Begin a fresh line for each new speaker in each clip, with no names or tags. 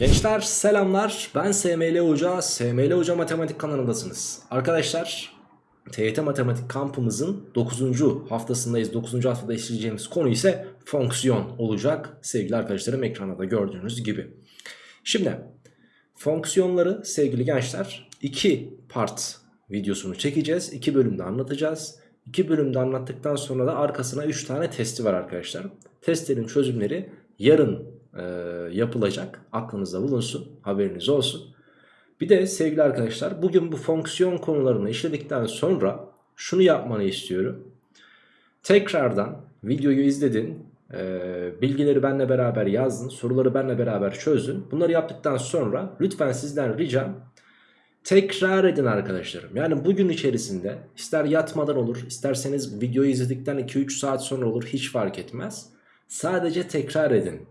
Gençler selamlar ben SML Hoca, SML Hoca Matematik kanalındasınız. Arkadaşlar TYT Matematik kampımızın 9. haftasındayız. 9. haftada işleyeceğimiz konu ise fonksiyon olacak. Sevgili arkadaşlarım ekranda da gördüğünüz gibi. Şimdi fonksiyonları sevgili gençler iki part videosunu çekeceğiz. iki bölümde anlatacağız. İki bölümde anlattıktan sonra da arkasına 3 tane testi var arkadaşlar. Testlerin çözümleri yarın e, yapılacak. Aklınızda bulunsun. Haberiniz olsun. Bir de sevgili arkadaşlar bugün bu fonksiyon konularını işledikten sonra şunu yapmanı istiyorum. Tekrardan videoyu izledin. e, bilgileri benle beraber yazdın. Soruları benle beraber çözdün. Bunları yaptıktan sonra lütfen sizden ricam tekrar edin arkadaşlarım. Yani bugün içerisinde ister yatmadan olur isterseniz videoyu izledikten 2-3 saat sonra olur hiç fark etmez. Sadece tekrar edin.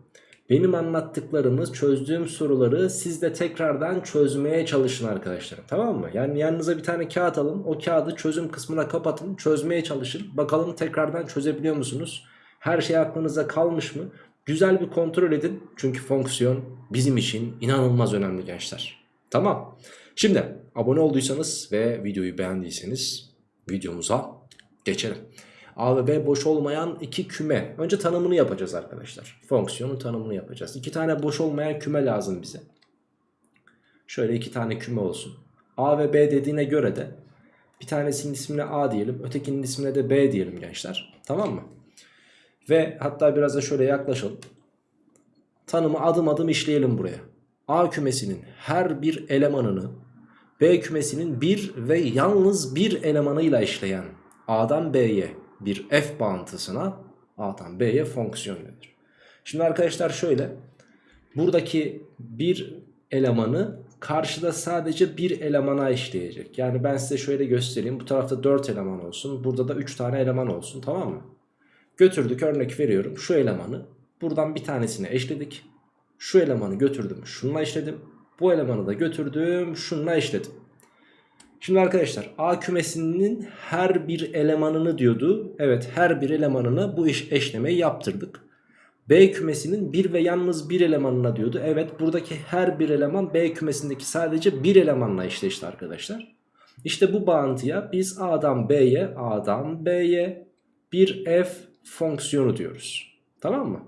Benim anlattıklarımı çözdüğüm soruları siz de tekrardan çözmeye çalışın arkadaşlarım tamam mı? Yani yanınıza bir tane kağıt alın o kağıdı çözüm kısmına kapatın çözmeye çalışın. Bakalım tekrardan çözebiliyor musunuz? Her şey aklınıza kalmış mı? Güzel bir kontrol edin çünkü fonksiyon bizim için inanılmaz önemli gençler. Tamam. Şimdi abone olduysanız ve videoyu beğendiyseniz videomuza geçelim. A ve B boş olmayan iki küme. Önce tanımını yapacağız arkadaşlar. Fonksiyonun tanımını yapacağız. İki tane boş olmayan küme lazım bize. Şöyle iki tane küme olsun. A ve B dediğine göre de bir tanesinin ismine A diyelim. Ötekinin ismine de B diyelim gençler. Tamam mı? Ve hatta biraz da şöyle yaklaşalım. Tanımı adım adım işleyelim buraya. A kümesinin her bir elemanını B kümesinin bir ve yalnız bir elemanıyla işleyen A'dan B'ye bir f bağıntısına A'dan B'ye fonksiyon denir. Şimdi arkadaşlar şöyle buradaki bir elemanı karşıda sadece bir elemana işleyecek. Yani ben size şöyle göstereyim. Bu tarafta 4 eleman olsun. Burada da 3 tane eleman olsun tamam mı? Götürdük örnek veriyorum. Şu elemanı buradan bir tanesine eşledik. Şu elemanı götürdüm şununla eşledim. Bu elemanı da götürdüm şununla eşledim. Şimdi arkadaşlar A kümesinin her bir elemanını diyordu. Evet her bir elemanına bu iş eşlemeyi yaptırdık. B kümesinin bir ve yalnız bir elemanına diyordu. Evet buradaki her bir eleman B kümesindeki sadece bir elemanla eşleşti arkadaşlar. İşte bu bağıntıya biz A'dan B'ye A'dan B'ye bir f fonksiyonu diyoruz. Tamam mı?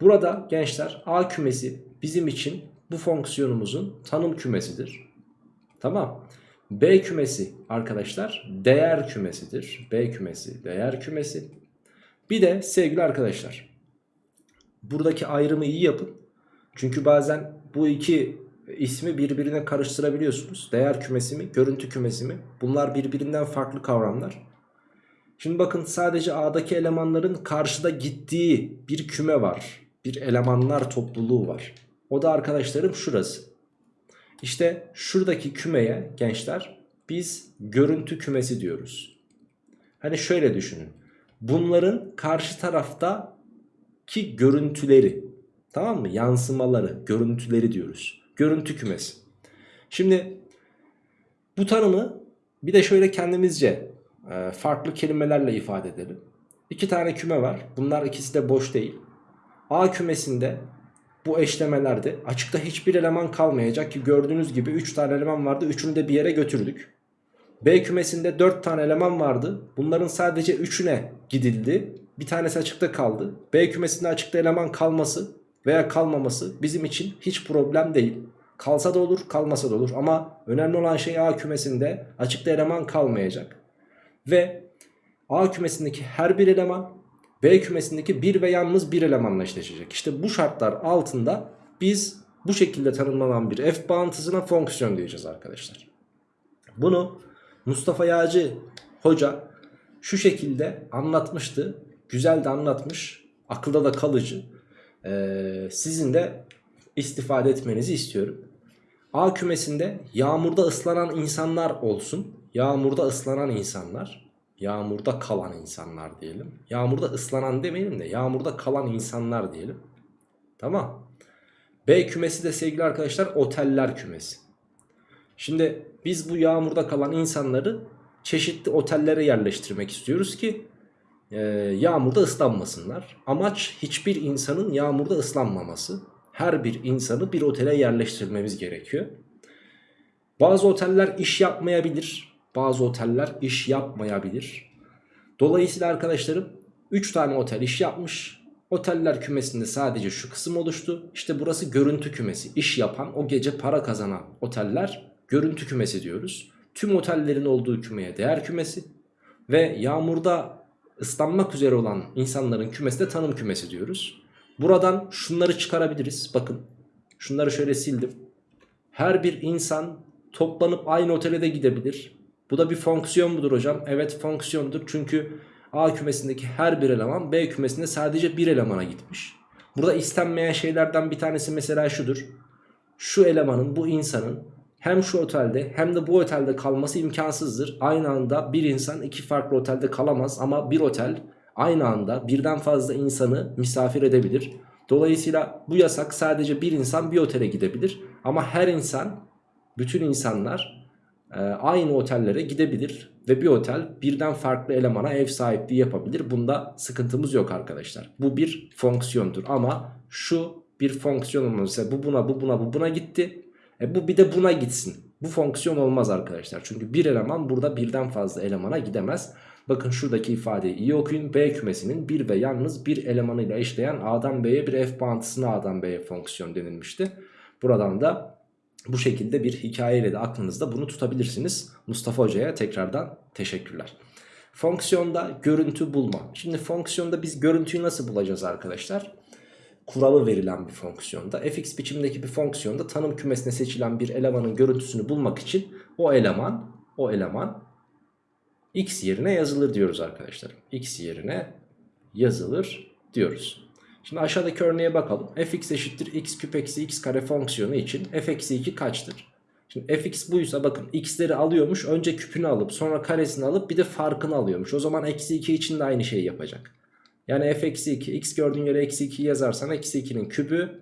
Burada gençler A kümesi bizim için bu fonksiyonumuzun tanım kümesidir. Tamam. B kümesi arkadaşlar değer kümesidir. B kümesi değer kümesi. Bir de sevgili arkadaşlar buradaki ayrımı iyi yapın. Çünkü bazen bu iki ismi birbirine karıştırabiliyorsunuz. Değer kümesi mi, görüntü kümesi mi? Bunlar birbirinden farklı kavramlar. Şimdi bakın sadece A'daki elemanların karşıda gittiği bir küme var. Bir elemanlar topluluğu var. O da arkadaşlarım şurası. İşte şuradaki kümeye gençler biz görüntü kümesi diyoruz. Hani şöyle düşünün. Bunların karşı taraftaki görüntüleri tamam mı? Yansımaları, görüntüleri diyoruz. Görüntü kümesi. Şimdi bu tanımı bir de şöyle kendimizce e, farklı kelimelerle ifade edelim. İki tane küme var. Bunlar ikisi de boş değil. A kümesinde bu eşlemelerde açıkta hiçbir eleman kalmayacak ki gördüğünüz gibi 3 tane eleman vardı. Üçünü de bir yere götürdük. B kümesinde 4 tane eleman vardı. Bunların sadece 3'üne gidildi. Bir tanesi açıkta kaldı. B kümesinde açıkta eleman kalması veya kalmaması bizim için hiç problem değil. Kalsa da olur kalmasa da olur ama önemli olan şey A kümesinde açıkta eleman kalmayacak. Ve A kümesindeki her bir eleman B kümesindeki bir ve yalnız bir elemanla eşleşecek. İşte bu şartlar altında biz bu şekilde tanımlanan bir f bağıntısına fonksiyon diyeceğiz arkadaşlar. Bunu Mustafa Yağcı hoca şu şekilde anlatmıştı. Güzel de anlatmış. Akılda da kalıcı. Ee, sizin de istifade etmenizi istiyorum. A kümesinde yağmurda ıslanan insanlar olsun. Yağmurda ıslanan insanlar. Yağmurda kalan insanlar diyelim. Yağmurda ıslanan demeyelim de yağmurda kalan insanlar diyelim. Tamam. B kümesi de sevgili arkadaşlar oteller kümesi. Şimdi biz bu yağmurda kalan insanları çeşitli otellere yerleştirmek istiyoruz ki e, yağmurda ıslanmasınlar. Amaç hiçbir insanın yağmurda ıslanmaması. her bir insanı bir otele yerleştirmemiz gerekiyor. Bazı oteller iş yapmayabilir. Bazı oteller iş yapmayabilir. Dolayısıyla arkadaşlarım 3 tane otel iş yapmış. Oteller kümesinde sadece şu kısım oluştu. İşte burası görüntü kümesi. İş yapan, o gece para kazanan oteller görüntü kümesi diyoruz. Tüm otellerin olduğu kümeye değer kümesi. Ve yağmurda ıslanmak üzere olan insanların kümesi de tanım kümesi diyoruz. Buradan şunları çıkarabiliriz. Bakın şunları şöyle sildim. Her bir insan toplanıp aynı otele de gidebilir. Bu da bir fonksiyon mudur hocam? Evet fonksiyondur. Çünkü A kümesindeki her bir eleman B kümesinde sadece bir elemana gitmiş. Burada istenmeyen şeylerden bir tanesi mesela şudur. Şu elemanın bu insanın hem şu otelde hem de bu otelde kalması imkansızdır. Aynı anda bir insan iki farklı otelde kalamaz ama bir otel aynı anda birden fazla insanı misafir edebilir. Dolayısıyla bu yasak sadece bir insan bir otele gidebilir. Ama her insan, bütün insanlar e, aynı otellere gidebilir. Ve bir otel birden farklı elemana ev sahipliği yapabilir. Bunda sıkıntımız yok arkadaşlar. Bu bir fonksiyondur ama şu bir fonksiyon olmaz. Bu buna bu buna bu buna gitti. E bu bir de buna gitsin. Bu fonksiyon olmaz arkadaşlar. Çünkü bir eleman burada birden fazla elemana gidemez. Bakın şuradaki ifadeyi iyi okuyun. B kümesinin bir ve yalnız bir elemanıyla eşleyen A'dan B'ye bir F bağıntısına A'dan B'ye fonksiyon denilmişti. Buradan da bu şekilde bir hikayeyle de aklınızda bunu tutabilirsiniz. Mustafa Hoca'ya tekrardan teşekkürler. Fonksiyonda görüntü bulma. Şimdi fonksiyonda biz görüntüyü nasıl bulacağız arkadaşlar? Kuralı verilen bir fonksiyonda fx biçimdeki bir fonksiyonda tanım kümesine seçilen bir elemanın görüntüsünü bulmak için o eleman o eleman x yerine yazılır diyoruz arkadaşlar. x yerine yazılır diyoruz. Şimdi aşağıdaki örneğe bakalım. fx eşittir x küp eksi x kare fonksiyonu için f eksi 2 kaçtır? Şimdi fx buysa bakın x'leri alıyormuş. Önce küpünü alıp sonra karesini alıp bir de farkını alıyormuş. O zaman eksi 2 için de aynı şeyi yapacak. Yani f eksi 2 x gördüğün yere eksi 2 yazarsan eksi 2'nin küpü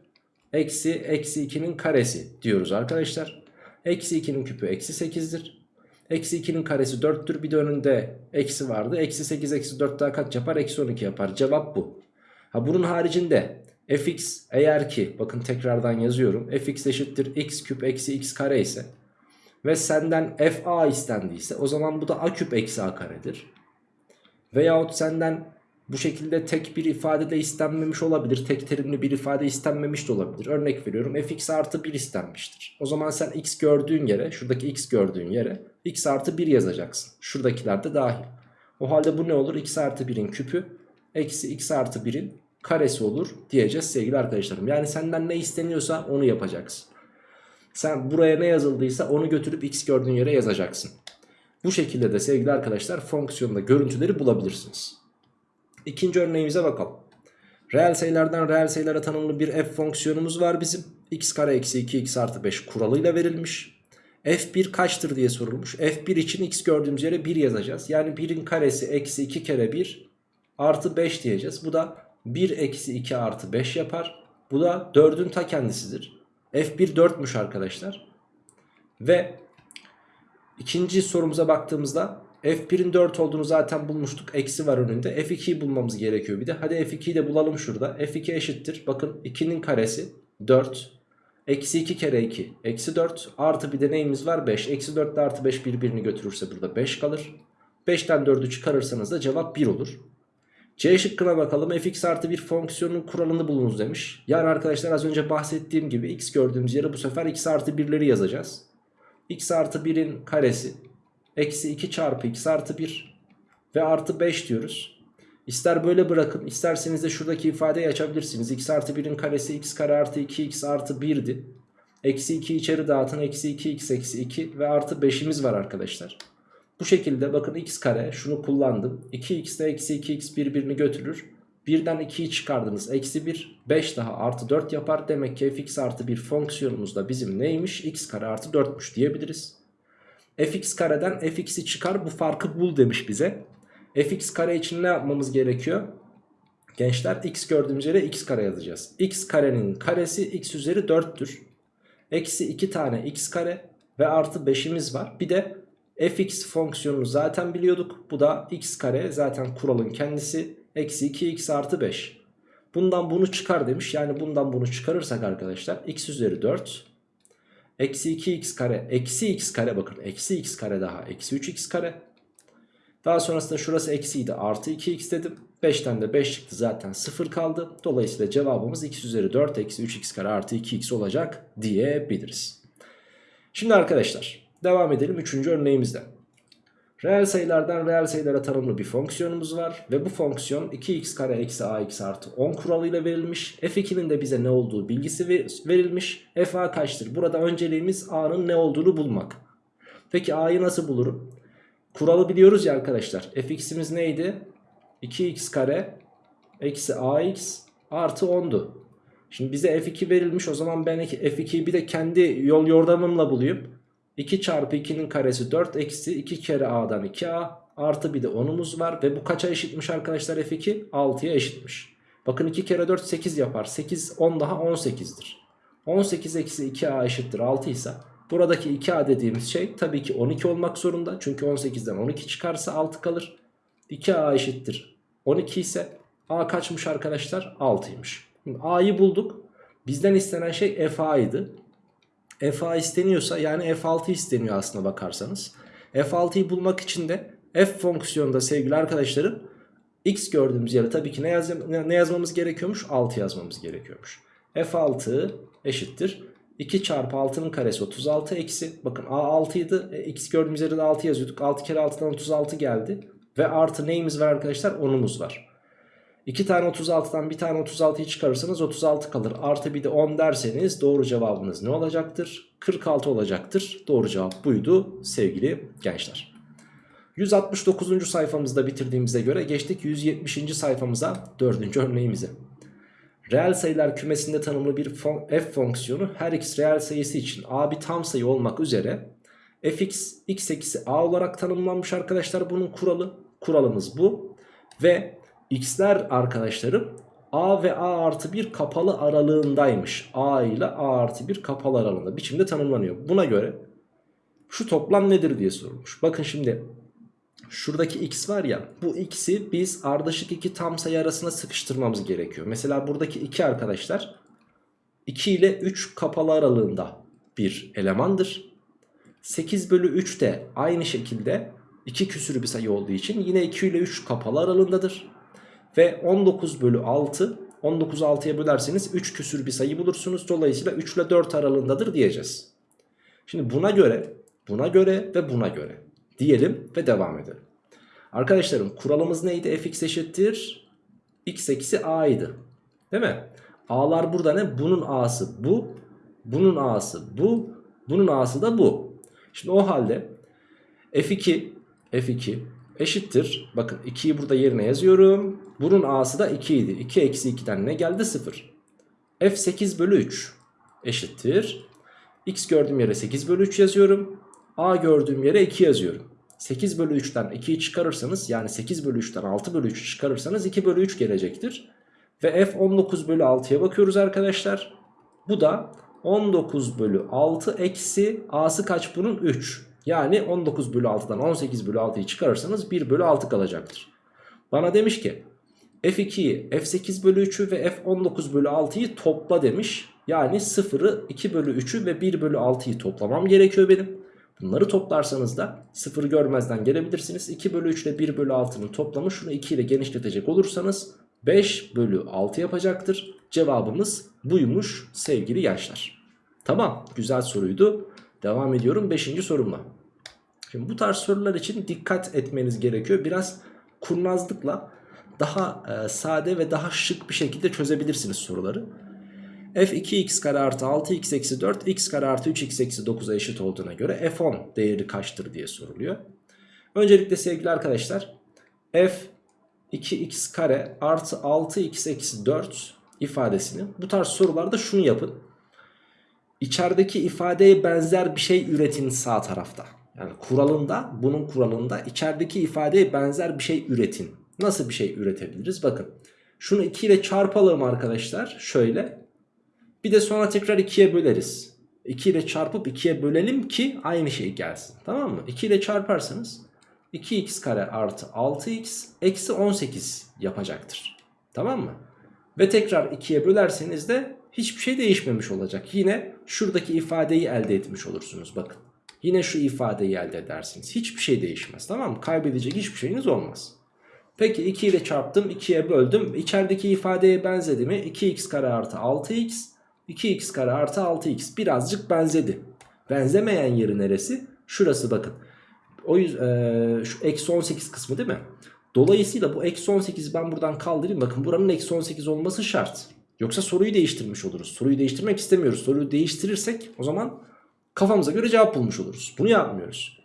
eksi eksi 2'nin karesi diyoruz arkadaşlar. Eksi 2'nin küpü eksi 8'dir. Eksi 2'nin karesi 4'tür. Bir de önünde eksi vardı. Eksi 8 eksi 4 daha kaç yapar? Eksi 12 yapar. Cevap bu. Ha bunun haricinde fx eğer ki bakın tekrardan yazıyorum. fx eşittir x küp eksi x kare ise ve senden fa istendiyse o zaman bu da a küp eksi a karedir. Veyahut senden bu şekilde tek bir ifade de istenmemiş olabilir. Tek terimli bir ifade istenmemiş de olabilir. Örnek veriyorum fx artı 1 istenmiştir. O zaman sen x gördüğün yere şuradaki x gördüğün yere x artı 1 yazacaksın. Şuradakiler de dahil. O halde bu ne olur? x artı 1'in küpü eksi x artı 1'in karesi olur diyeceğiz sevgili arkadaşlarım. Yani senden ne isteniyorsa onu yapacaksın. Sen buraya ne yazıldıysa onu götürüp x gördüğün yere yazacaksın. Bu şekilde de sevgili arkadaşlar fonksiyonda görüntüleri bulabilirsiniz. İkinci örneğimize bakalım. Reel sayılardan reel sayılara tanımlı bir f fonksiyonumuz var bizim. x kare eksi 2 x artı 5 kuralıyla verilmiş. f1 kaçtır diye sorulmuş. f1 için x gördüğümüz yere 1 yazacağız. Yani 1'in karesi eksi 2 kere 1 artı 5 diyeceğiz. Bu da 1 eksi 2 artı 5 yapar. Bu da 4'ün ta kendisidir. f1 4'müş arkadaşlar. Ve ikinci sorumuza baktığımızda f1'in 4 olduğunu zaten bulmuştuk. Eksi var önünde. f2'yi bulmamız gerekiyor bir de. Hadi f2'yi de bulalım şurada. f2 eşittir. Bakın 2'nin karesi 4. Eksi 2 kere 2 eksi 4 artı bir de neyimiz var 5. Eksi 4 ile artı 5 birbirini götürürse burada 5 kalır. 5'ten 4'ü çıkarırsanız da cevap 1 olur. C şıkkına bakalım fx artı bir fonksiyonun kuralını bulunuz demiş. Yani arkadaşlar az önce bahsettiğim gibi x gördüğümüz yere bu sefer x artı 1'leri yazacağız. x artı 1'in karesi eksi 2 çarpı x artı 1 ve artı 5 diyoruz. İster böyle bırakın isterseniz de şuradaki ifadeyi açabilirsiniz. x artı 1'in karesi x kare artı 2x artı 1'di. Eksi 2 içeri dağıtın eksi 2x eksi 2 ve artı 5'imiz var arkadaşlar. Bu şekilde bakın x kare şunu kullandım. 2x ile eksi 2x birbirini götürür. Birden 2'yi çıkardınız. Eksi 1 5 daha artı 4 yapar. Demek ki fx artı bir fonksiyonumuz da bizim neymiş? x kare artı 4'müş diyebiliriz. fx kareden fx'i çıkar bu farkı bul demiş bize. fx kare için ne yapmamız gerekiyor? Gençler x gördüğümüz yere x kare yazacağız. x karenin karesi x üzeri 4'tür. Eksi 2 tane x kare ve artı 5'imiz var. Bir de fx fonksiyonunu zaten biliyorduk. Bu da x kare zaten kuralın kendisi. Eksi 2x artı 5. Bundan bunu çıkar demiş. Yani bundan bunu çıkarırsak arkadaşlar x üzeri 4 eksi 2x kare eksi x kare bakın eksi x kare daha eksi 3x kare. Daha sonrasında şurası eksiydi artı 2x dedim. 5'ten de 5 çıktı zaten 0 kaldı. Dolayısıyla cevabımız x üzeri 4 eksi 3x kare artı 2x olacak diyebiliriz. Şimdi arkadaşlar devam edelim 3. örneğimizde. Reel sayılardan reel sayılara tanımlı bir fonksiyonumuz var. Ve bu fonksiyon 2x kare eksi ax artı 10 kuralıyla verilmiş. f2'nin de bize ne olduğu bilgisi verilmiş. f a kaçtır? Burada önceliğimiz a'nın ne olduğunu bulmak. Peki a'yı nasıl bulurum? Kuralı biliyoruz ya arkadaşlar. fx'imiz neydi? 2x kare eksi ax artı 10'du. Şimdi bize f2 verilmiş o zaman ben f2'yi bir de kendi yol yordamımla bulayım. 2 çarpı 2'nin karesi 4 eksi 2 kere a'dan 2a artı bir de 10'umuz var. Ve bu kaça eşitmiş arkadaşlar f2? 6'ya eşitmiş. Bakın 2 kere 4 8 yapar. 8 10 daha 18'dir. 18 eksi 2a eşittir 6 ise buradaki 2a dediğimiz şey tabii ki 12 olmak zorunda. Çünkü 18'den 12 çıkarsa 6 kalır. 2a eşittir 12 ise a kaçmış arkadaşlar? 6'ymış. A'yı bulduk. Bizden istenen şey FA'ydı. FA isteniyorsa yani F6 isteniyor aslına bakarsanız. F6'yı bulmak için de F fonksiyonunda sevgili arkadaşlarım X gördüğümüz yere tabii ki ne, yaz ne yazmamız gerekiyormuş? 6 yazmamız gerekiyormuş. F6 eşittir. 2 çarpı 6'nın karesi 36 eksi. Bakın A 6 idi. E, X gördüğümüz yere de 6 yazıyorduk. 6 kere 6'dan 36 geldi. Ve artı neyimiz var arkadaşlar? 10'umuz var. 2 tane 36'dan bir tane 36'yı çıkarırsanız 36 kalır. Artı bir de 10 derseniz doğru cevabınız ne olacaktır? 46 olacaktır. Doğru cevap buydu sevgili gençler. 169. sayfamızda bitirdiğimize göre geçtik 170. sayfamıza 4. örneğimize. Reel sayılar kümesinde tanımlı bir f fonksiyonu her x reel sayısı için a bir tam sayı olmak üzere fx x eksi a olarak tanımlanmış arkadaşlar bunun kuralı. Kuralımız bu. Ve x'ler arkadaşlarım a ve a artı 1 kapalı aralığındaymış. a ile a artı 1 kapalı aralığında biçimde tanımlanıyor. Buna göre şu toplam nedir diye sorulmuş. Bakın şimdi şuradaki x var ya bu x'i biz ardışık iki tam sayı arasına sıkıştırmamız gerekiyor. Mesela buradaki 2 arkadaşlar 2 ile 3 kapalı aralığında bir elemandır. 8 bölü 3 de aynı şekilde 2 küsürü bir sayı olduğu için yine 2 ile 3 kapalı aralığındadır. Ve 19 bölü 6 19 6'ya bölerseniz 3 küsür bir sayı bulursunuz. Dolayısıyla 3 ile 4 aralığındadır diyeceğiz. Şimdi buna göre, buna göre ve buna göre diyelim ve devam edelim. Arkadaşlarım kuralımız neydi? fx eşittir x eksi a idi. Değil mi? A'lar burada ne? Bunun a'sı bu, bunun a'sı bu, bunun a'sı da bu. Şimdi o halde f2 f2 eşittir. Bakın 2'yi burada yerine yazıyorum. Bunun a'sı da 2 idi. 2 eksi 2'den ne geldi? 0. f8 bölü 3 eşittir. x gördüğüm yere 8 bölü 3 yazıyorum. a gördüğüm yere 2 yazıyorum. 8 bölü 3'ten 2'yi çıkarırsanız yani 8 bölü 3'ten 6 bölü 3 çıkarırsanız 2 bölü 3 gelecektir. Ve f 19 bölü 6'ya bakıyoruz arkadaşlar. Bu da 19 bölü 6 eksi a'sı kaç bunun? 3. Yani 19 bölü 6'dan 18 bölü 6'yı çıkarırsanız 1 bölü 6 kalacaktır. Bana demiş ki F2'yi F8 bölü 3'ü ve F19 bölü 6'yı topla demiş. Yani 0'ı 2 bölü 3'ü ve 1 bölü 6'yı toplamam gerekiyor benim. Bunları toplarsanız da 0'ı görmezden gelebilirsiniz. 2 bölü 3 ile 1 bölü 6'nın toplamı şunu 2 ile genişletecek olursanız 5 bölü 6 yapacaktır. Cevabımız buymuş sevgili gençler. Tamam güzel soruydu. Devam ediyorum 5. sorumla. Şimdi bu tarz sorular için dikkat etmeniz gerekiyor. Biraz kurnazlıkla daha e, sade ve daha şık bir şekilde çözebilirsiniz soruları. f2x kare artı 6x eksi 4 x kare artı 3x eksi 9'a eşit olduğuna göre f10 değeri kaçtır diye soruluyor. Öncelikle sevgili arkadaşlar f 2x kare artı 6x eksi 4 ifadesini bu tarz sorularda şunu yapın. İçerideki ifadeye benzer bir şey üretin sağ tarafta. Yani kuralında bunun kuralında içerideki ifadeye benzer bir şey üretin. Nasıl bir şey üretebiliriz? Bakın şunu 2 ile çarpalım arkadaşlar. Şöyle. Bir de sonra tekrar 2'ye böleriz. 2 ile çarpıp 2'ye bölelim ki aynı şey gelsin. Tamam mı? 2 ile çarparsanız 2x kare artı 6x eksi 18 yapacaktır. Tamam mı? Ve tekrar 2'ye bölerseniz de hiçbir şey değişmemiş olacak. Yine şuradaki ifadeyi elde etmiş olursunuz bakın. Yine şu ifadeyi elde edersiniz. Hiçbir şey değişmez tamam mı? Kaybedecek hiçbir şeyiniz olmaz. Peki 2 ile çarptım 2'ye böldüm. İçerideki ifadeye benzedi mi? 2x kare artı 6x 2x kare artı 6x birazcık benzedi. Benzemeyen yeri neresi? Şurası bakın. O yüzden şu eksi 18 kısmı değil mi? Dolayısıyla bu eksi 18'i ben buradan kaldırayım. Bakın buranın eksi 18 olması şart. Yoksa soruyu değiştirmiş oluruz. Soruyu değiştirmek istemiyoruz. Soruyu değiştirirsek o zaman kafamıza göre cevap bulmuş oluruz. Bunu yapmıyoruz.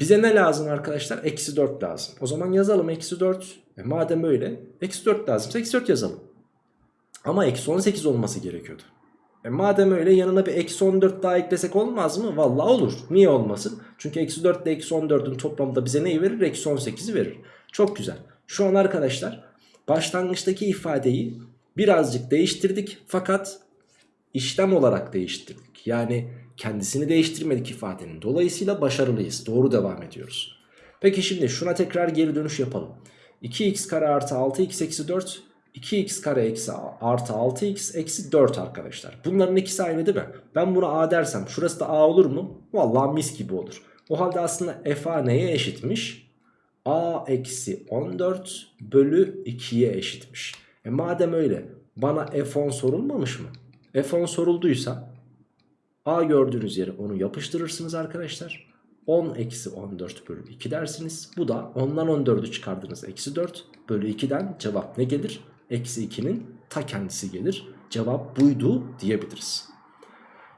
Bize ne lazım arkadaşlar? Eksi 4 lazım. O zaman yazalım eksi 4. E madem öyle eksi 4 lazımsa eksi 4 yazalım. Ama eksi 18 olması gerekiyordu. E madem öyle yanına bir eksi 14 daha eklesek olmaz mı? Vallahi olur. Niye olmasın? Çünkü eksi 4 ile eksi 14'ün toplamı da bize neyi verir? Eksi 18'i verir. Çok güzel. Şu an arkadaşlar başlangıçtaki ifadeyi birazcık değiştirdik. Fakat işlem olarak değiştirdik. Yani kendisini değiştirmedik ifadenin. Dolayısıyla başarılıyız. Doğru devam ediyoruz. Peki şimdi şuna tekrar geri dönüş yapalım. 2x kare artı 6x eksi 4 2x kare eksi artı 6x eksi 4 arkadaşlar. Bunların ikisi aynı değil mi? Ben buna a dersem şurası da a olur mu? Vallahi mis gibi olur. O halde aslında f a neye eşitmiş? a eksi 14 bölü 2'ye eşitmiş. E madem öyle bana f10 sorulmamış mı? f10 sorulduysa a gördüğünüz yere onu yapıştırırsınız arkadaşlar. 10 eksi 14 bölü 2 dersiniz. Bu da 10'dan 14'ü çıkardınız. Eksi 4 bölü 2'den cevap ne gelir? Eksi 2'nin ta kendisi gelir. Cevap buydu diyebiliriz.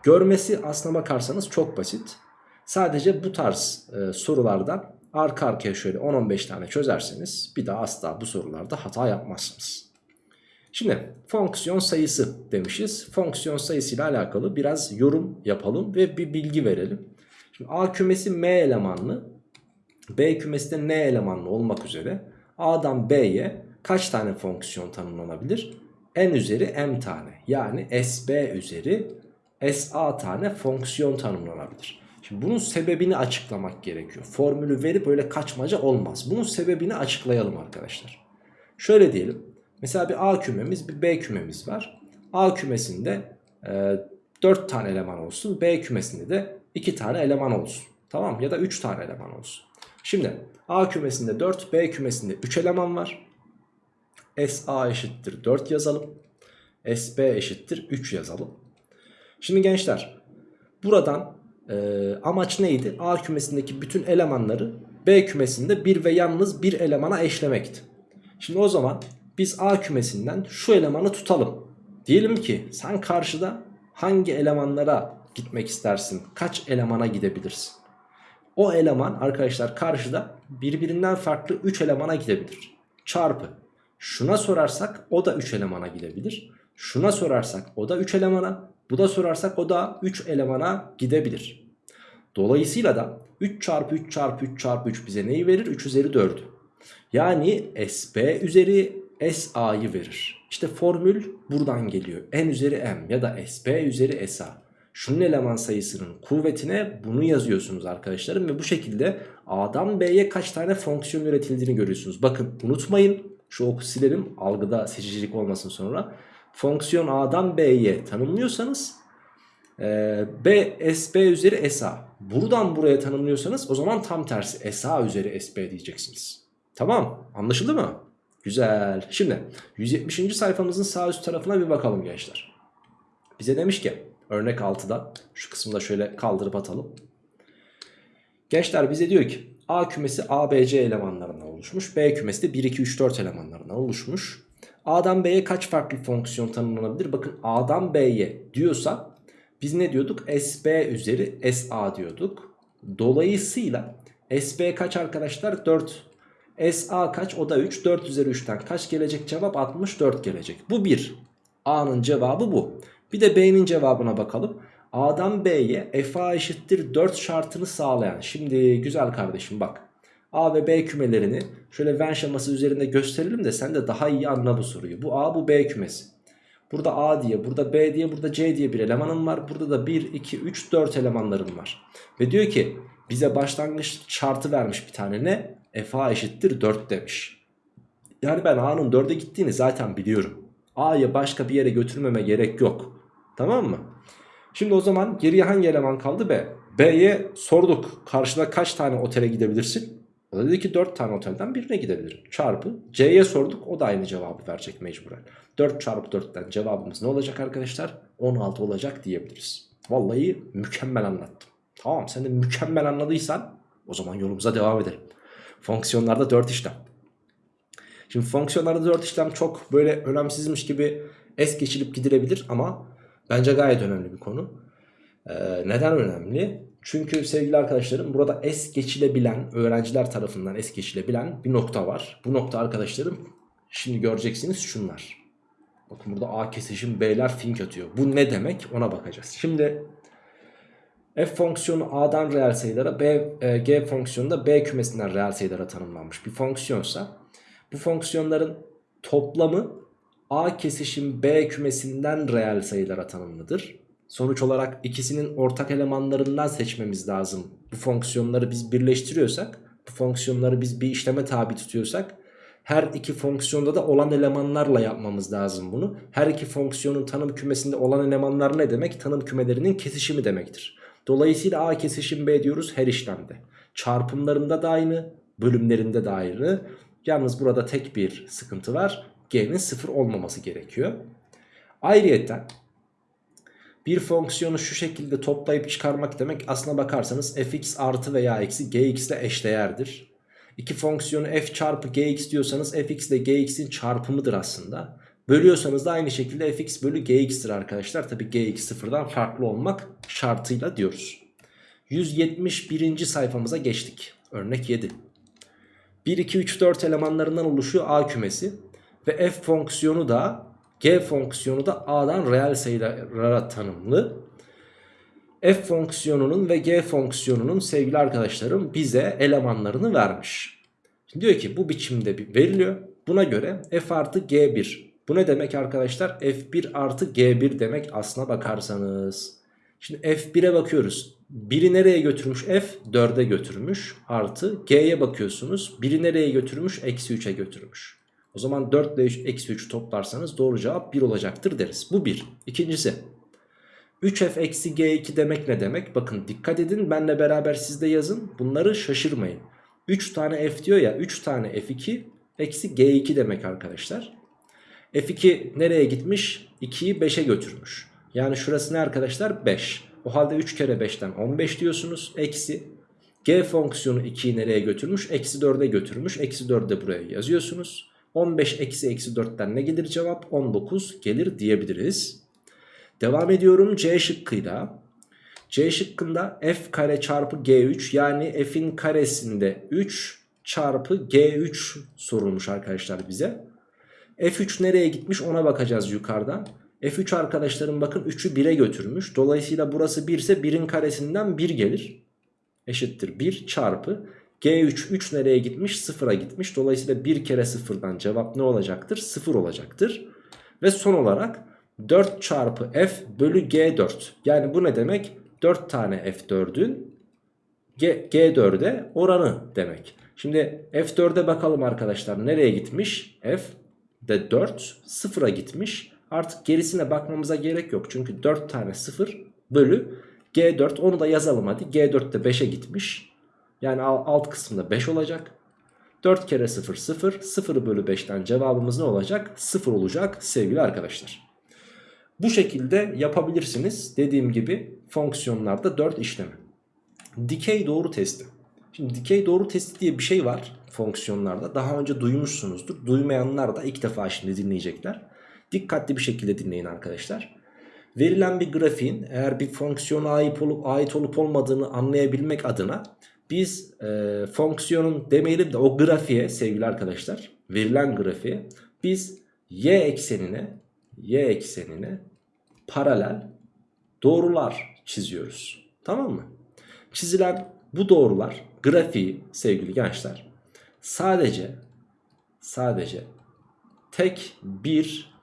Görmesi aslına bakarsanız çok basit. Sadece bu tarz e, sorularda arka arkaya şöyle 10-15 tane çözerseniz bir daha asla bu sorularda hata yapmazsınız. Şimdi fonksiyon sayısı demişiz. Fonksiyon sayısı ile alakalı biraz yorum yapalım ve bir bilgi verelim. Şimdi A kümesi M elemanlı, B kümesi de N elemanlı olmak üzere A'dan B'ye kaç tane fonksiyon tanımlanabilir? N üzeri M tane yani SB üzeri SA tane fonksiyon tanımlanabilir. Şimdi bunun sebebini açıklamak gerekiyor. Formülü verip böyle kaçmaca olmaz. Bunun sebebini açıklayalım arkadaşlar. Şöyle diyelim. Mesela bir A kümemiz bir B kümemiz var. A kümesinde e, 4 tane eleman olsun. B kümesinde de 2 tane eleman olsun. Tamam ya da 3 tane eleman olsun. Şimdi A kümesinde 4 B kümesinde 3 eleman var. SA eşittir 4 yazalım. SB eşittir 3 yazalım. Şimdi gençler buradan e, amaç neydi? A kümesindeki bütün elemanları B kümesinde bir ve yalnız bir elemana eşlemekti. Şimdi o zaman biz A kümesinden şu elemanı tutalım. Diyelim ki sen karşıda hangi elemanlara gitmek istersin? Kaç elemana gidebilirsin? O eleman arkadaşlar karşıda birbirinden farklı 3 elemana gidebilir. Çarpı. Şuna sorarsak o da 3 elemana gidebilir. Şuna sorarsak o da 3 elemana. Bu da sorarsak o da 3 elemana gidebilir. Dolayısıyla da 3 çarpı 3 çarpı 3 çarpı 3 bize neyi verir? 3 üzeri 4'ü. Yani SB üzeri SA'yı verir. İşte formül buradan geliyor. N üzeri M ya da SB üzeri SA. Şunun eleman sayısının kuvvetine bunu yazıyorsunuz arkadaşlarım. Ve bu şekilde A'dan B'ye kaç tane fonksiyon üretildiğini görüyorsunuz. Bakın unutmayın şu oku silelim algıda seçicilik olmasın sonra. Fonksiyon A'dan B'ye tanımlıyorsanız e, B SB üzeri SA. Buradan buraya tanımlıyorsanız o zaman tam tersi SA üzeri SB diyeceksiniz. Tamam anlaşıldı mı? Güzel. Şimdi 170. sayfamızın sağ üst tarafına bir bakalım gençler. Bize demiş ki örnek 6'da şu kısımda şöyle kaldırıp atalım. Gençler bize diyor ki A kümesi ABC elemanlarından oluşmuş. B kümesi de 1, 2, 3, 4 elemanlarından oluşmuş. A'dan B'ye kaç farklı fonksiyon tanımlanabilir? Bakın A'dan B'ye diyorsa biz ne diyorduk? SB üzeri SA diyorduk. Dolayısıyla SB kaç arkadaşlar? 4 SA kaç? O da 3. 4 üzeri 3'ten kaç gelecek? Cevap 64 gelecek. Bu 1. A'nın cevabı bu. Bir de B'nin cevabına bakalım. A'dan B'ye FA eşittir 4 şartını sağlayan. Şimdi güzel kardeşim bak. A ve B kümelerini şöyle Venn şeması üzerinde gösterelim de sen de daha iyi anla bu soruyu. Bu A bu B kümesi. Burada A diye, burada B diye, burada C diye bir elemanım var. Burada da 1, 2, 3, 4 elemanlarım var. Ve diyor ki bize başlangıç şartı vermiş bir tane ne? FA eşittir 4 demiş. Yani ben A'nın 4'e gittiğini zaten biliyorum. A'yı başka bir yere götürmeme gerek yok. Tamam mı? Şimdi o zaman geriye hangi eleman kaldı? B. B'ye sorduk. Karşıda kaç tane otele gidebilirsin? O da dedi ki 4 tane otelden birine gidebilirim. Çarpı. C'ye sorduk. O da aynı cevabı verecek mecburen. 4 çarpı 4'ten cevabımız ne olacak arkadaşlar? 16 olacak diyebiliriz. Vallahi mükemmel anlattım. Tamam sen de mükemmel anladıysan o zaman yolumuza devam edelim. Fonksiyonlarda 4 işlem. Şimdi fonksiyonlarda 4 işlem çok böyle önemsizmiş gibi es geçilip gidilebilir ama bence gayet önemli bir konu. Ee, neden önemli? Çünkü sevgili arkadaşlarım burada es geçilebilen öğrenciler tarafından es geçilebilen bir nokta var. Bu nokta arkadaşlarım şimdi göreceksiniz şunlar. Bakın burada A kesişim B'ler fink atıyor. Bu ne demek ona bakacağız. Şimdi f fonksiyonu A'dan reel sayılara B, e, G fonksiyonu da B kümesinden reel sayılara tanımlanmış bir fonksiyonsa bu fonksiyonların toplamı A kesişim B kümesinden reel sayılara tanımlıdır. Sonuç olarak ikisinin ortak elemanlarından seçmemiz lazım. Bu fonksiyonları biz birleştiriyorsak, bu fonksiyonları biz bir işleme tabi tutuyorsak her iki fonksiyonda da olan elemanlarla yapmamız lazım bunu. Her iki fonksiyonun tanım kümesinde olan elemanlar ne demek? Tanım kümelerinin kesişimi demektir. Dolayısıyla A kesişim B diyoruz her işlemde. Çarpımlarında da aynı, bölümlerinde de aynı. Yalnız burada tek bir sıkıntı var. G'nin sıfır olmaması gerekiyor. Ayrıyeten bir fonksiyonu şu şekilde toplayıp çıkarmak demek aslına bakarsanız fx artı veya eksi gx ile eşdeğerdir. İki fonksiyonu f çarpı gx diyorsanız fx ile gx'in çarpımıdır aslında. Bölüyorsanız da aynı şekilde fx bölü gx'tir arkadaşlar. Tabi gx sıfırdan farklı olmak şartıyla diyoruz. 171. sayfamıza geçtik. Örnek 7. 1, 2, 3, 4 elemanlarından oluşuyor A kümesi. Ve f fonksiyonu da g fonksiyonu da a'dan reel sayılara tanımlı. f fonksiyonunun ve g fonksiyonunun sevgili arkadaşlarım bize elemanlarını vermiş. Şimdi diyor ki bu biçimde veriliyor. Buna göre f artı g1. Bu ne demek arkadaşlar? f1 artı g1 demek aslına bakarsanız. Şimdi f1'e bakıyoruz. 1'i nereye götürmüş? F 4'e götürmüş. Artı g'ye bakıyorsunuz. 1'i nereye götürmüş? Eksi 3'e götürmüş. O zaman 4 ile eksi 3 toplarsanız doğru cevap 1 olacaktır deriz. Bu 1. İkincisi 3f eksi g2 demek ne demek? Bakın dikkat edin benle beraber siz de yazın. Bunları şaşırmayın. 3 tane f diyor ya 3 tane f2 eksi g2 demek arkadaşlar. F2 nereye gitmiş? 2'yi 5'e götürmüş. Yani şurası ne arkadaşlar? 5. O halde 3 kere 5'ten 15 diyorsunuz. Eksi g fonksiyonu 2'yi nereye götürmüş? Eksi 4'e götürmüş. Eksi 4'ü de buraya yazıyorsunuz. 15 eksi eksi 4'ten ne gelir cevap? 19 gelir diyebiliriz. Devam ediyorum C şıkkıyla. C şıkkında f kare çarpı g3 yani f'in karesinde 3 çarpı g3 sorulmuş arkadaşlar bize. F3 nereye gitmiş ona bakacağız yukarıdan. f3 arkadaşlarım bakın 3'ü 1'e götürmüş. Dolayısıyla burası 1 ise 1'in karesinden 1 gelir. Eşittir 1 çarpı G3 3 nereye gitmiş? 0'a gitmiş. Dolayısıyla 1 kere 0'dan cevap ne olacaktır? 0 olacaktır. Ve son olarak 4 çarpı F bölü G4. Yani bu ne demek? 4 tane F4'ün G4'e oranı demek. Şimdi F4'e bakalım arkadaşlar. Nereye gitmiş? F de 4 0'a gitmiş. Artık gerisine bakmamıza gerek yok. Çünkü 4 tane 0 bölü G4 onu da yazalım hadi. G4 de 5'e gitmiş. Yani alt kısımda 5 olacak. 4 kere 0 0. 0 bölü 5'ten cevabımız ne olacak? 0 olacak sevgili arkadaşlar. Bu şekilde yapabilirsiniz. Dediğim gibi fonksiyonlarda 4 işlemi. Dikey doğru testi. Şimdi dikey doğru testi diye bir şey var fonksiyonlarda. Daha önce duymuşsunuzdur. Duymayanlar da ilk defa şimdi dinleyecekler. Dikkatli bir şekilde dinleyin arkadaşlar. Verilen bir grafiğin eğer bir fonksiyona ait olup, ait olup olmadığını anlayabilmek adına biz e, fonksiyonun demeyelim de o grafiğe sevgili arkadaşlar verilen grafiğe biz y eksenine y eksenine paralel doğrular çiziyoruz. Tamam mı? Çizilen bu doğrular grafiği sevgili gençler sadece sadece tek bir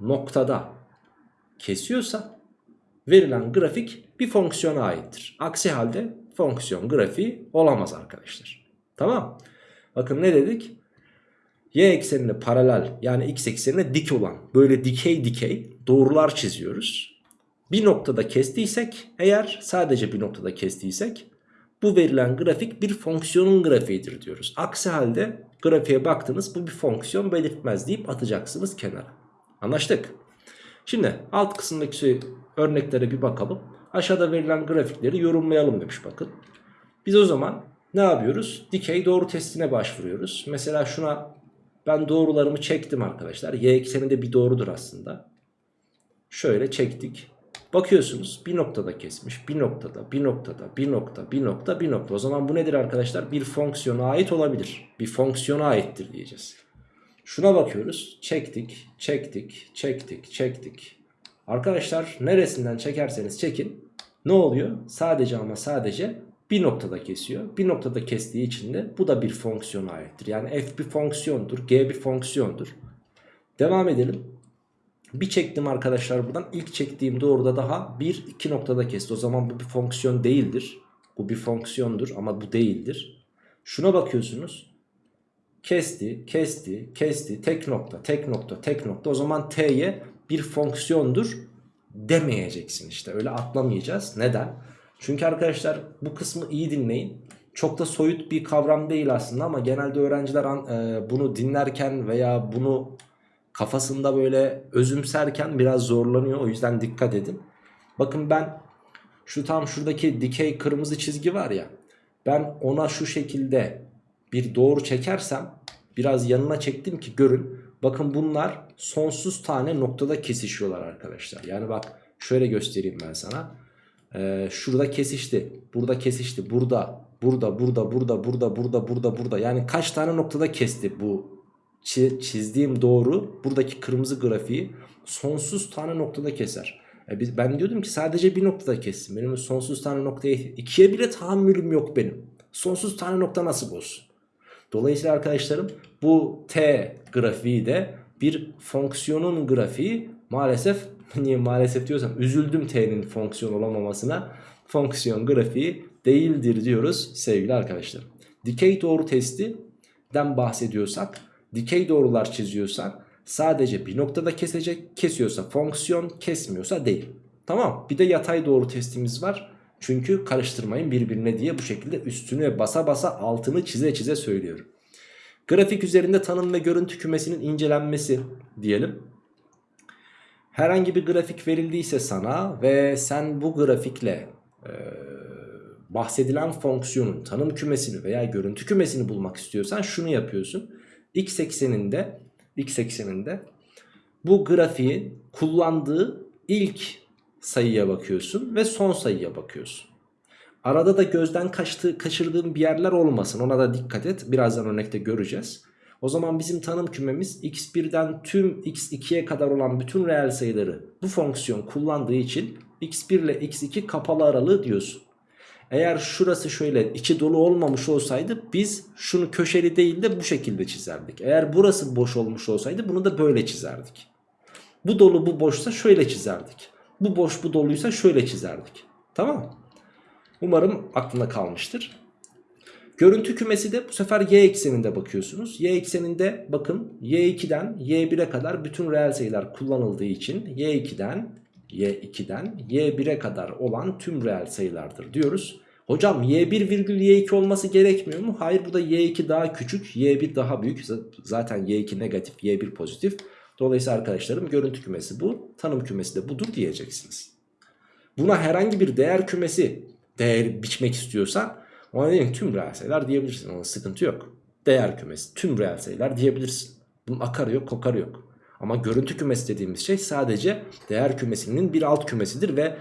noktada kesiyorsa verilen grafik bir fonksiyona aittir. Aksi halde fonksiyon grafiği olamaz arkadaşlar. Tamam. Bakın ne dedik? y eksenine paralel yani x eksenine dik olan böyle dikey dikey doğrular çiziyoruz. Bir noktada kestiysek eğer sadece bir noktada kestiysek bu verilen grafik bir fonksiyonun grafiğidir diyoruz. Aksi halde grafiğe baktınız bu bir fonksiyon belirtmez deyip atacaksınız kenara. Anlaştık. Şimdi alt kısımdaki örneklere bir bakalım. Aşağıda verilen grafikleri yorumlayalım demiş bakın. Biz o zaman ne yapıyoruz? Dikey doğru testine başvuruyoruz. Mesela şuna ben doğrularımı çektim arkadaşlar. Y ekseninde bir doğrudur aslında. Şöyle çektik. Bakıyorsunuz bir noktada kesmiş. Bir noktada, bir noktada, bir nokta, bir nokta, bir nokta. O zaman bu nedir arkadaşlar? Bir fonksiyona ait olabilir. Bir fonksiyona aittir diyeceğiz. Şuna bakıyoruz. Çektik, çektik, çektik, çektik. Arkadaşlar neresinden çekerseniz çekin. Ne oluyor? Sadece ama sadece bir noktada kesiyor. Bir noktada kestiği için de bu da bir fonksiyona aittir. Yani f bir fonksiyondur, g bir fonksiyondur. Devam edelim. Bir çektim arkadaşlar buradan. İlk çektiğim doğruda daha bir iki noktada kesti. O zaman bu bir fonksiyon değildir. Bu bir fonksiyondur ama bu değildir. Şuna bakıyorsunuz. Kesti, kesti, kesti, tek nokta, tek nokta, tek nokta. O zaman t'ye bir fonksiyondur demeyeceksin işte. Öyle atlamayacağız. Neden? Çünkü arkadaşlar bu kısmı iyi dinleyin. Çok da soyut bir kavram değil aslında ama genelde öğrenciler e, bunu dinlerken veya bunu kafasında böyle özümserken biraz zorlanıyor. O yüzden dikkat edin. Bakın ben şu tam şuradaki dikey kırmızı çizgi var ya. Ben ona şu şekilde bir doğru çekersem biraz yanına çektim ki görün. Bakın bunlar sonsuz tane noktada kesişiyorlar arkadaşlar. Yani bak şöyle göstereyim ben sana. Ee, şurada kesişti. Burada kesişti. Burada, burada, burada, burada, burada, burada, burada, burada. Yani kaç tane noktada kesti bu çizdiğim doğru buradaki kırmızı grafiği sonsuz tane noktada keser. E biz, ben diyordum ki sadece bir noktada kessin. Benim sonsuz tane noktaya ikiye bile tahammülüm yok benim. Sonsuz tane nokta nasıl olsun? Dolayısıyla arkadaşlarım bu t grafiği de bir fonksiyonun grafiği maalesef niye maalesef diyorsam üzüldüm t'nin fonksiyon olamamasına fonksiyon grafiği değildir diyoruz sevgili arkadaşlarım. Dikey doğru testinden bahsediyorsak dikey doğrular çiziyorsak sadece bir noktada kesecek kesiyorsa fonksiyon kesmiyorsa değil. Tamam bir de yatay doğru testimiz var. Çünkü karıştırmayın birbirine diye bu şekilde üstünü basa basa altını çize çize söylüyorum. Grafik üzerinde tanım ve görüntü kümesinin incelenmesi diyelim. Herhangi bir grafik verildiyse sana ve sen bu grafikle e, bahsedilen fonksiyonun tanım kümesini veya görüntü kümesini bulmak istiyorsan şunu yapıyorsun. X ekseninde X ekseninde bu grafiğin kullandığı ilk sayıya bakıyorsun ve son sayıya bakıyorsun. Arada da gözden kaçtığı, kaçırdığın bir yerler olmasın ona da dikkat et. Birazdan örnekte göreceğiz. O zaman bizim tanım kümemiz x1'den tüm x2'ye kadar olan bütün reel sayıları bu fonksiyon kullandığı için x1 ile x2 kapalı aralığı diyorsun. Eğer şurası şöyle içi dolu olmamış olsaydı biz şunu köşeli değil de bu şekilde çizerdik. Eğer burası boş olmuş olsaydı bunu da böyle çizerdik. Bu dolu bu boşsa şöyle çizerdik. Bu boş bu doluysa şöyle çizerdik. Tamam Umarım aklına kalmıştır. Görüntü kümesi de bu sefer y ekseninde bakıyorsunuz. Y ekseninde bakın y2'den y1'e kadar bütün reel sayılar kullanıldığı için y2'den y2'den y1'e kadar olan tüm reel sayılardır diyoruz. Hocam y1 virgül y2 olması gerekmiyor mu? Hayır burada y2 daha küçük y1 daha büyük. Zaten y2 negatif y1 pozitif. Dolayısıyla arkadaşlarım görüntü kümesi bu. Tanım kümesi de budur diyeceksiniz. Buna herhangi bir değer kümesi değer biçmek istiyorsan ona diyelim tüm reel sayılar diyebilirsin. Ona sıkıntı yok. Değer kümesi tüm reel sayılar diyebilirsin. Bunun akarı yok kokarı yok. Ama görüntü kümesi dediğimiz şey sadece değer kümesinin bir alt kümesidir ve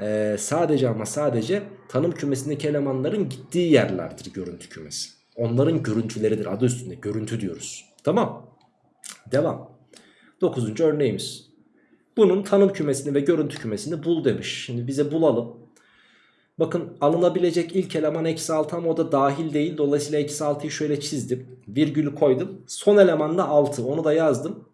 e, sadece ama sadece tanım kümesindeki elemanların gittiği yerlerdir görüntü kümesi. Onların görüntüleridir adı üstünde görüntü diyoruz. Tamam. Devam. Dokuzuncu örneğimiz. Bunun tanım kümesini ve görüntü kümesini bul demiş. Şimdi bize bulalım. Bakın alınabilecek ilk eleman eksi 6 ama o da dahil değil. Dolayısıyla eksi 6'yı şöyle çizdim. Virgülü koydum. Son eleman da 6. Onu da yazdım.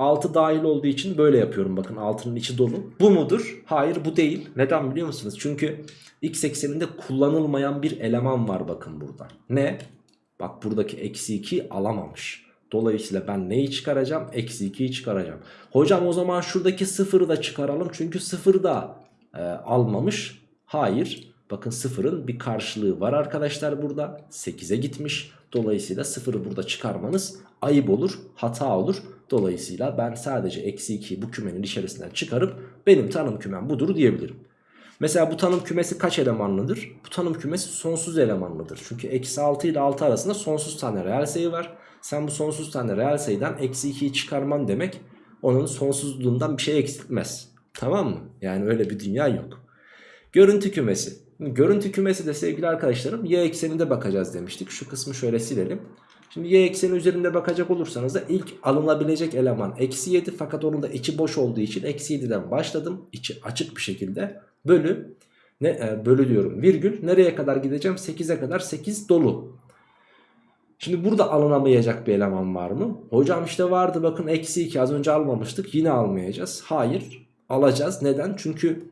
6 dahil olduğu için böyle yapıyorum bakın altının içi dolu. Bu mudur? Hayır bu değil. Neden biliyor musunuz? Çünkü x ekseninde kullanılmayan bir eleman var bakın burada. Ne? Bak buradaki eksi 2 alamamış. Dolayısıyla ben neyi çıkaracağım? Eksi 2'yi çıkaracağım. Hocam o zaman şuradaki sıfırı da çıkaralım. Çünkü sıfır da e, almamış. Hayır. Bakın sıfırın bir karşılığı var arkadaşlar burada. 8'e gitmiş. Dolayısıyla sıfırı burada çıkarmanız ayıp olur, hata olur. Dolayısıyla ben sadece eksi 2'yi bu kümenin içerisinden çıkarıp benim tanım kümem budur diyebilirim. Mesela bu tanım kümesi kaç elemanlıdır? Bu tanım kümesi sonsuz elemanlıdır. Çünkü eksi 6 ile 6 arasında sonsuz tane reel sayı var. Sen bu sonsuz tane reel sayıdan eksi 2'yi çıkarman demek onun sonsuzluğundan bir şey eksiltmez. Tamam mı? Yani öyle bir dünya yok. Görüntü kümesi. Görüntü kümesi de sevgili arkadaşlarım y ekseninde bakacağız demiştik. Şu kısmı şöyle silelim. Şimdi y ekseni üzerinde bakacak olursanız da ilk alınabilecek eleman eksi 7 fakat onun da içi boş olduğu için eksi 7'den başladım. İçi açık bir şekilde bölü ne e, bölü diyorum virgül nereye kadar gideceğim 8'e kadar 8 dolu. Şimdi burada alınamayacak bir eleman var mı? Hocam işte vardı bakın eksi 2 az önce almamıştık yine almayacağız. Hayır alacağız neden? Çünkü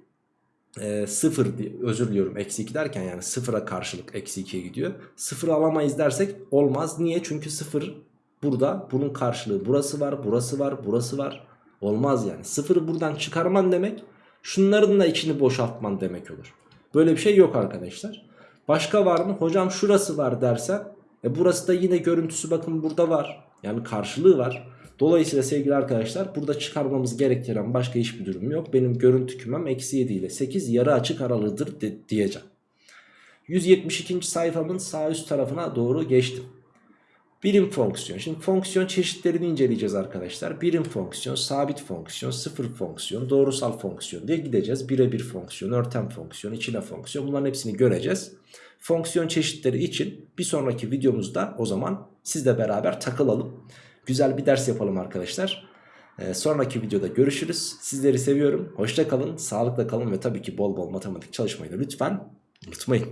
e, 0 diye- özür diliyorum eksi 2 derken yani sıfıra karşılık eksi 2'ye gidiyor. Sıfırı alamayız dersek olmaz. Niye? Çünkü sıfır burada bunun karşılığı burası var burası var burası var. Olmaz yani. Sıfırı buradan çıkarman demek şunların da içini boşaltman demek olur. Böyle bir şey yok arkadaşlar. Başka var mı? Hocam şurası var dersen e burası da yine görüntüsü bakın burada var. Yani karşılığı var. Dolayısıyla sevgili arkadaşlar burada çıkarmamız gerektiren başka hiçbir durum yok. Benim görüntü kümem eksi 7 ile 8 yarı açık aralığıdır de- diyeceğim. 172. sayfamın sağ üst tarafına doğru geçtim. Birim fonksiyon. Şimdi fonksiyon çeşitlerini inceleyeceğiz arkadaşlar. Birim fonksiyon, sabit fonksiyon, sıfır fonksiyon, doğrusal fonksiyon diye gideceğiz. Birebir fonksiyon, örtem fonksiyon, içine fonksiyon bunların hepsini göreceğiz. Fonksiyon çeşitleri için bir sonraki videomuzda o zaman sizle beraber takılalım. Güzel bir ders yapalım arkadaşlar. Ee, sonraki videoda görüşürüz. Sizleri seviyorum. Hoşça kalın, sağlıkla kalın ve tabii ki bol bol matematik çalışmayı lütfen unutmayın.